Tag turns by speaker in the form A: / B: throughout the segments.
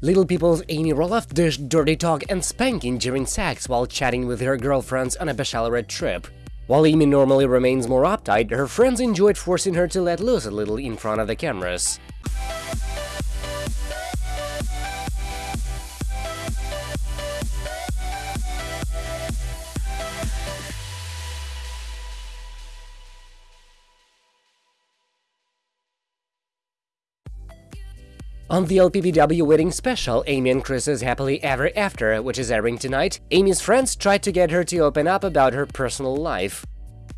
A: Little People's Amy Roloff dished dirty talk and spanking during sex while chatting with her girlfriends on a bachelorette trip. While Amy normally remains more uptight, her friends enjoyed forcing her to let loose a little in front of the cameras. On the LPBW wedding special, Amy and Chris's Happily Ever After, which is airing tonight, Amy's friends tried to get her to open up about her personal life.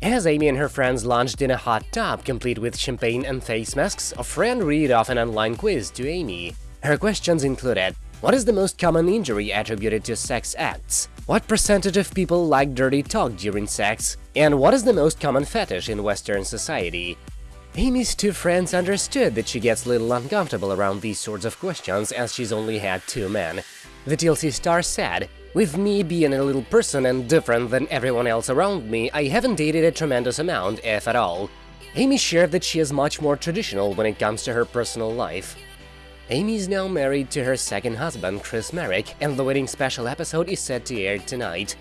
A: As Amy and her friends launched in a hot tub, complete with champagne and face masks, a friend read off an online quiz to Amy. Her questions included What is the most common injury attributed to sex acts? What percentage of people like dirty talk during sex? And what is the most common fetish in Western society? Amy's two friends understood that she gets a little uncomfortable around these sorts of questions as she's only had two men. The TLC star said, With me being a little person and different than everyone else around me, I haven't dated a tremendous amount, if at all. Amy shared that she is much more traditional when it comes to her personal life. Amy is now married to her second husband, Chris Marek, and the wedding special episode is set to air tonight.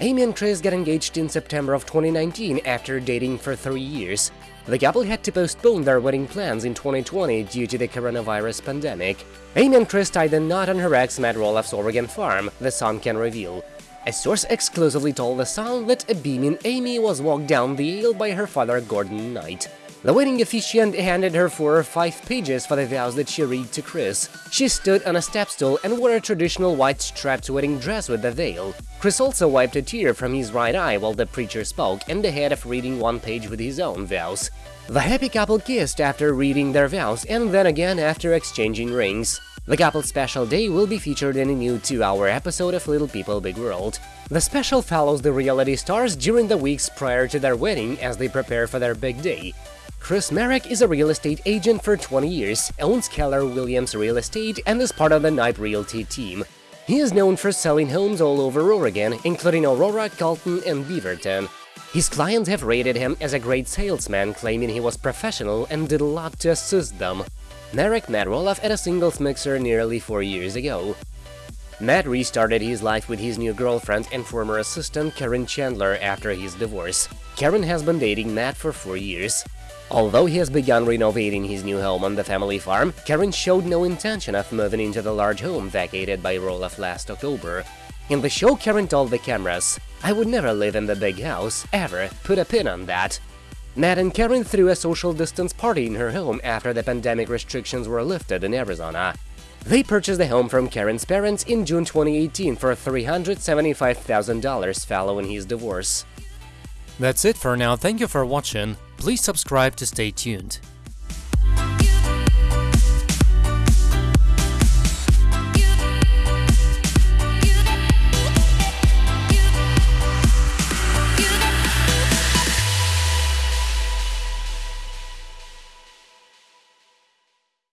A: Amy and Chris got engaged in September of 2019 after dating for three years. The couple had to postpone their wedding plans in 2020 due to the coronavirus pandemic. Amy and Chris tied the knot on her ex Matt Roloff's Oregon farm, the Sun can reveal. A source exclusively told the Sun that a beaming Amy was walked down the aisle by her father Gordon Knight. The wedding officiant handed her four or five pages for the vows that she read to Chris. She stood on a step stool and wore a traditional white striped wedding dress with a veil. Chris also wiped a tear from his right eye while the preacher spoke and ahead of reading one page with his own vows. The happy couple kissed after reading their vows and then again after exchanging rings. The couple's special day will be featured in a new two-hour episode of Little People Big World. The special follows the reality stars during the weeks prior to their wedding as they prepare for their big day. Chris Marek is a real estate agent for 20 years, owns Keller Williams Real Estate, and is part of the Knight Realty team. He is known for selling homes all over Oregon, including Aurora, Colton, and Beaverton. His clients have rated him as a great salesman, claiming he was professional and did a lot to assist them. Marek met Roloff at a singles mixer nearly four years ago. Matt restarted his life with his new girlfriend and former assistant Caryn Chandler after his divorce. Caryn has been dating Matt for four years. Although he has begun renovating his new home on the family farm, Caryn showed no intention of moving into the large home vacated by Roloff last October. In the show, Caryn told the cameras, I would never live in the big house, ever, put a pin on that. Matt and Caryn threw a social distance party in her home after the pandemic restrictions were lifted in Arizona. They purchased the home from Caryn's parents in June 2018 for $375,000 following his divorce.
B: That's it for now, thank you for watching, please subscribe to stay tuned.